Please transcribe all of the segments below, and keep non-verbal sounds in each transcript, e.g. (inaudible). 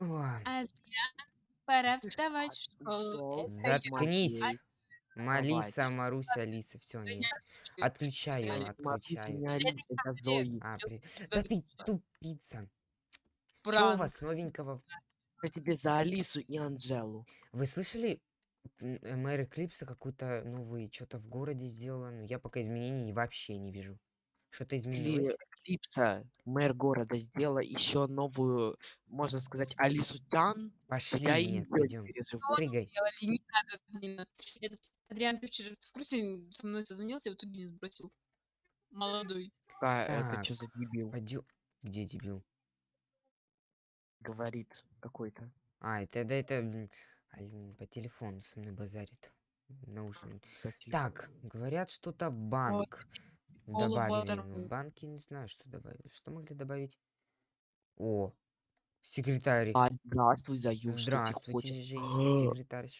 О, Адриан, пора вставать в школу. Это я заткнись. Матвей. Малиса, Давайте. Маруся, Алиса, все, не. Отключаю, отключаю. это Зои. А, при... Да ты тупица. Что у Пранк. вас новенького? Я тебе за Алису и Анжелу. Вы слышали? м, э, Мэр Эклипса какой-то новый что-то в городе сделала. но я пока изменений вообще не вижу. Что-то изменилось? Клипса, мэр города, сделала еще новую, можно сказать, Алису Тян, то Пошли, я нет, не пойдем. переживу. Прыгай. Не надо, не надо. Этот Адриан, ты вчера в курсе со мной созвонился, и вот тут не сбросил. Молодой. А, это Так. что за дебил? Пойдем. Где дебил? Говорит какой-то. А, это, да, это по телефону со мной базарит. Наушник. Так, говорят, что-то в банк Школу добавили. Банке не знаю, что добавили. Что могли добавить? О, секретарь. А, здравствуй, ты Здравствуйте, женщина, секретарь.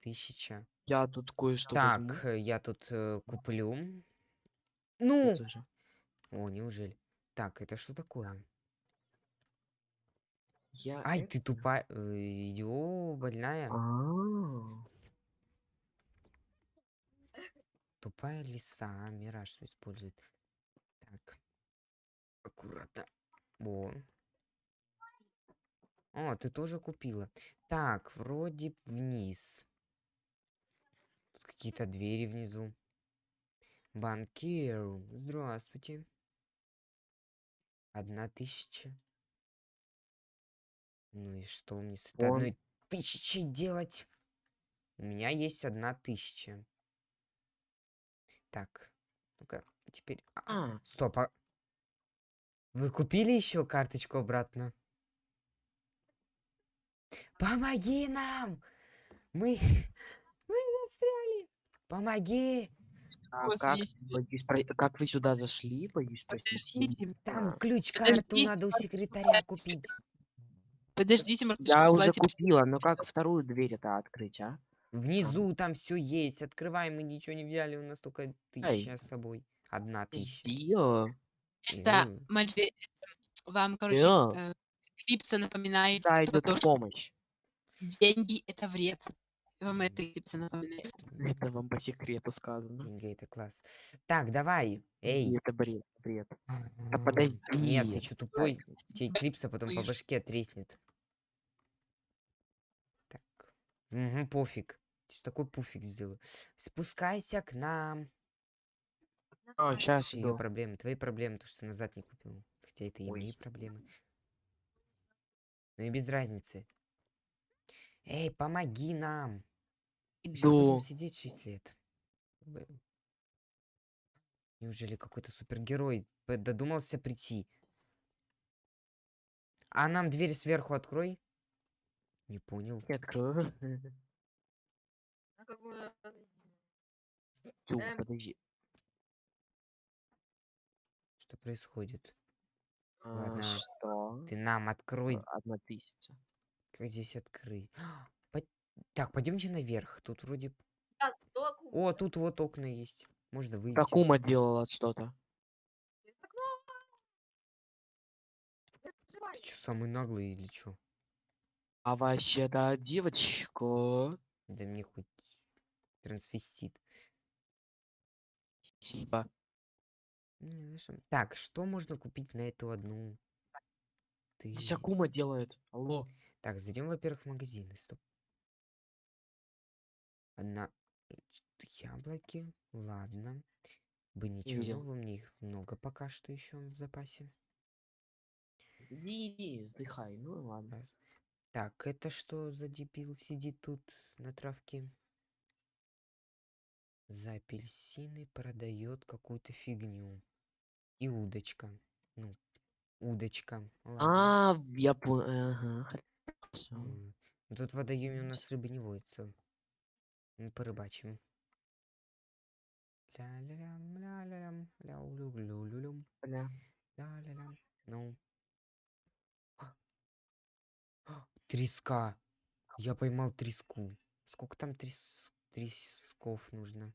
Тысяча. Я тут кое-что Так, возьму. э, я тут э, куплю. Ну! О, неужели? Так, это что такое? Я Ай, это- ты тупая. э, Идио, больная. А, Тупая лиса. Мираж использует. Так. Аккуратно. О. О, ты тоже купила. Так, вроде вниз. Тут какие-то двери внизу. Банкир. Здравствуйте. Одна тысяча. Ну и что мне с этой Он- одной тысячей делать? У меня есть одна тысяча. Так. Ну-ка, теперь... а, а, Стоп, а... Вы купили еще карточку обратно? Помоги нам! Мы... (laughs) Мы застряли! Помоги! а как, боюсь, про- как вы сюда зашли? Боюсь спросить. Подождите, Там А, ключ-карту Подождите, надо у секретаря купить. подождите, может, Я уже платье купила, но как вторую дверь это открыть, а? Внизу там все есть. Открываем, мы ничего не взяли, у нас только тысяча с собой. Одна тысяча. Да, Э, Маджи, вам, короче, Да. э, Клипса напоминает, про то, в что помощь. деньги это вред. Вам это Клипса напоминает. Это вам по секрету сказано. Деньги это класс. Так, давай. Эй. Эй. Это бред, бред. Да подожди. Нет, ты что тупой? Тебе клипса потом по слышь. башке треснет. Так. Угу, пофиг. Сейчас такой пуфик сделаю. Спускайся к нам. А, сейчас Ее проблемы. Твои проблемы, то, что назад не купил. Хотя это и Ой. мои проблемы. Ну и без разницы. Эй, помоги нам. Иду. сидеть 6 лет. Неужели какой-то супергерой додумался прийти? А нам дверь сверху открой. Не понял. Я открою. (laughs) А как бы, Тю, Эм. подожди. Что происходит? А, Ладно. Что? Ты нам открой. А, Одна тысяча. Как здесь открыть? По- Так, пойдемте наверх. Тут вроде... да, куб. О, тут вот окна есть. Можно выйти. Как ума делала что-то. Ты что, самый наглый или что? А вообще-то девочка. Да мне хоть трансвестит. Не, знаешь, м, Так, что можно купить на эту одну? Ты... Здесь Акума делает. Алло. Так, зайдем, во-первых, в магазины. Стоп. Одна... э, Яблоки. Ладно. Бы ничего видел. нового, мне их много пока что еще в запасе. Иди, иди, вздыхай. Ну ладно. Так, это что за дебил сидит тут на травке? За апельсины продает какую-то фигню. И удочка. Ну, удочка. Ладно. А, я понял. Ага, хорошо. Ну Тут в водоеме у нас рыбы не водится. Мы порыбачим. Ля-ля-лям, ля-ля-лям, ля-улю-лю-лю-люм, Бля. ля-ля-лям. Ну. Треска. Я поймал треску. Сколько там трес... тресков нужно?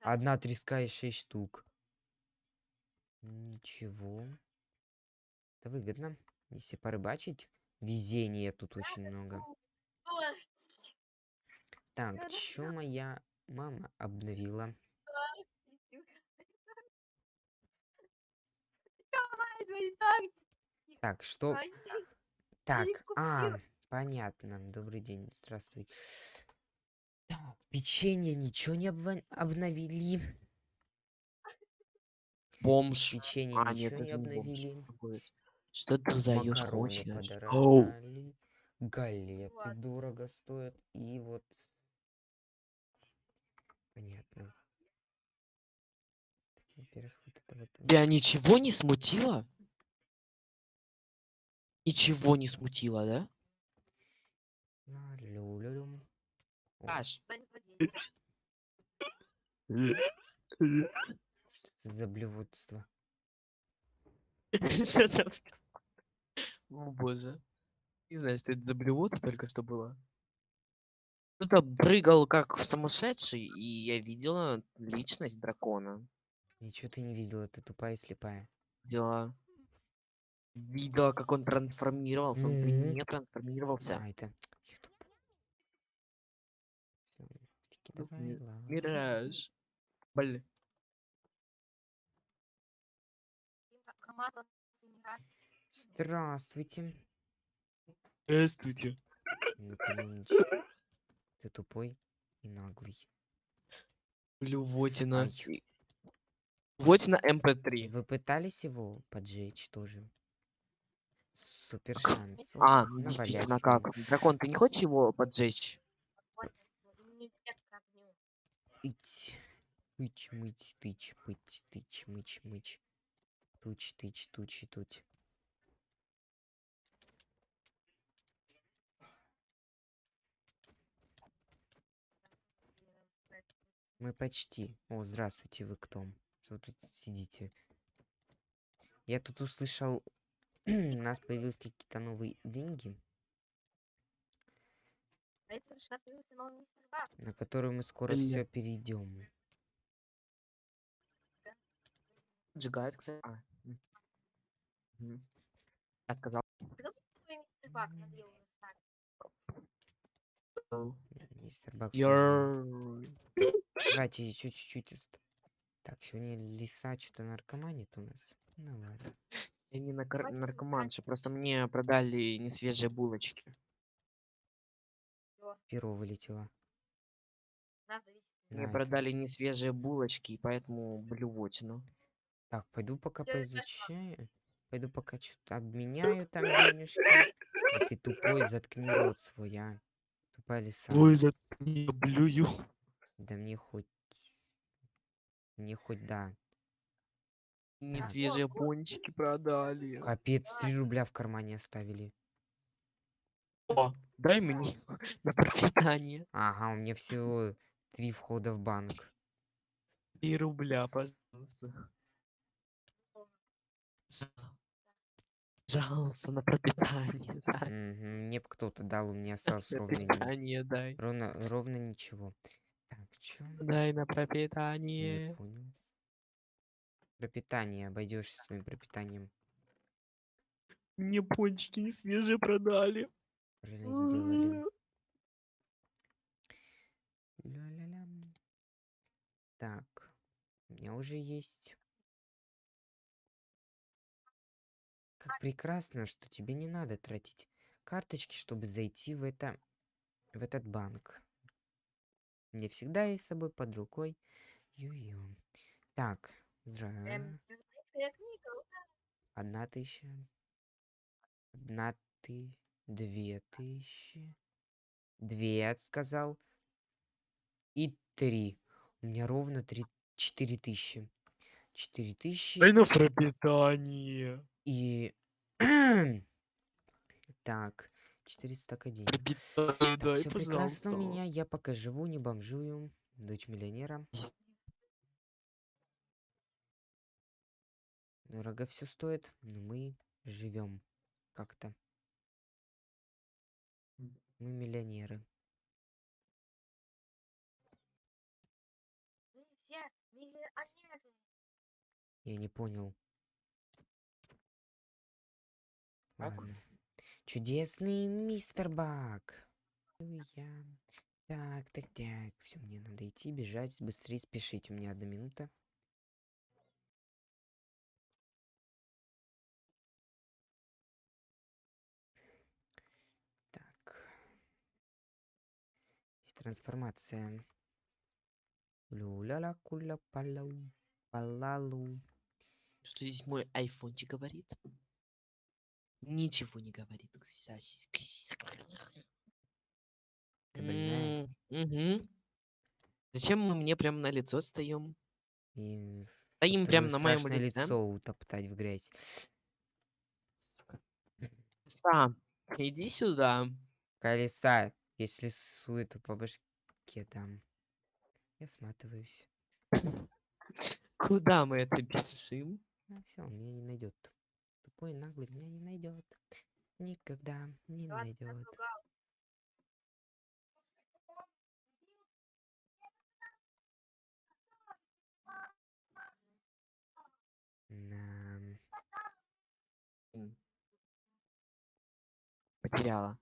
Одна треска и шесть штук. Ничего. Это выгодно. Если порыбачить, везения тут очень много. Так, чё моя мама обновила? (laughs) Так, что... Так, а. Понятно. Добрый день, здравствуй. Так, печенье ничего не обва- обновили. Бомж. Печенье А, нет, ничего не это не бомж. обновили. Какой? Что хочешь? Оу, подорожали. Галеты Ладно. дорого стоят. И вот... Понятно. Во-первых, вот это вот... тебя ничего не смутило? Ничего не смутило, да? А, лю-лю-люм. Не подей. Что за там? (laughs) О боже. Не знаю, что это за блювота только что было. Кто-то прыгал как сумасшедший, и я видела личность дракона. Ничего ты не видела, ты тупая и слепая. Видела. Видела, как он трансформировался. Он при мне трансформировался. А, это... Я тупой. Всё, Ну, давай, ладно. Мираж. Блин. Здравствуйте. Здравствуйте. Ты тупой и наглый. Блювотина. Блювотина МП3. Вы пытались его поджечь тоже? Супер шанс. А, ну действительно, нему. как? Дракон, ты не хочешь его поджечь? Ить. Ить, мыть, тыч, пыть, тыч, мыч, мыч. Туч, тыч, тучи, туть. Мы почти. О, здравствуйте, вы кто? Что тут сидите? Я тут услышал, (clears throat) у нас появились какие-то новые деньги, А если у нас появился новый мистер Бак? На которые мы скоро Бля. все перейдем. Сжигает, кстати. А. будет новый мистер Бак? Давайте еще чуть-чуть. Так, сегодня лиса что-то наркоманит у нас. Ну ладно. Я не наркоманша, просто мне продали несвежие булочки. Перо вылетело. Мне это- продали несвежие булочки, и поэтому блювотину. Так, пойду пока Чё это поизучаю. Пойду пока что-то обменяю там (laughs) денежки. А ты тупой, заткни рот свой, а. Тупая лиса. Ой, заткни, блюю. Да мне хоть... Мне хоть да. Несвежие вот. пончики продали. Капец, 3 рубля в кармане оставили. О, дай мне (laughs) на пропитание. Ага, у меня всего три входа в банк. И рубля, пожалуйста. Жал- Пожалуйста, на пропитание. дай. Мгм, Мне кто-то дал, у меня осталось ровно, ни- пропитание дай. ровно, ровно ничего. Так, чё? Дай на Не пропитание. понял. Пропитание, обойдешься своим пропитанием. Мне пончики не свежие продали. Правильно сделали. Ля-ля-лям. Так, у меня уже есть. Как прекрасно, что тебе не надо тратить карточки, чтобы зайти в это, в этот банк. Мне всегда есть с собой под рукой. Ю-ю. Так, Эм. Одна тысяча. Одна ты. Две тысячи. Две, сказал. И три. У меня ровно три, четыре тысячи. Четыре тысячи. Дай на пропитание. И... (clears throat) так. 400 так денег. Пропитание Так, дай, все прекрасно у меня. Я пока живу, не бомжую. Дочь миллионера. Дорого все стоит, но мы живем как-то мы миллионеры Я не понял. Ладно. Чудесный мистер Бак. Я. Так, так, так. Все, мне надо идти, бежать, быстрее спешить. У меня одна минута. Трансформация. Люля-ля, куля, палау, палалу. Что здесь мой айфончик говорит? Ничего не говорит. Ты больная? Угу. Зачем мы мне прям на лицо стоим? И Стоим прям на моем лице. лицо утоптать в грязь. Сука. Сам, иди сюда. Колеса, если суету по башке дам. Я сматываюсь. Куда мы это бежим? А все, он меня не найдет. Тупой наглый меня не найдет. Никогда не найдет. напугал. Потеряла.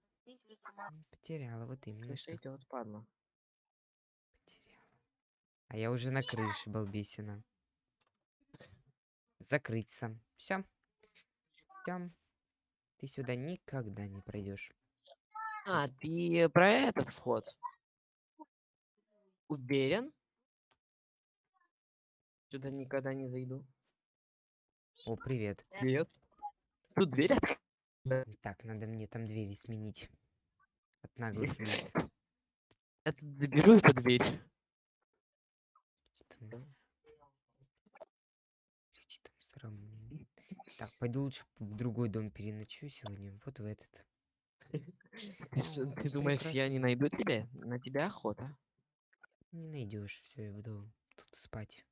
Потеряла, вот именно Крыша что идет, падла. потеряла. А я уже на крыше, балбесина. Закрыться. Все. Все. Ты сюда никогда не пройдешь. А, ты про этот вход? Уверен? Сюда никогда не зайду. О, привет. Нет. Тут дверь. Так, надо мне там двери сменить. Наглых лис. Я тут заберу эту дверь. Так, пойду лучше в другой дом переночую сегодня. Вот в этот. Ты, ты думаешь, я не найду тебя? На тебя охота. Не найдешь, все, я буду тут спать.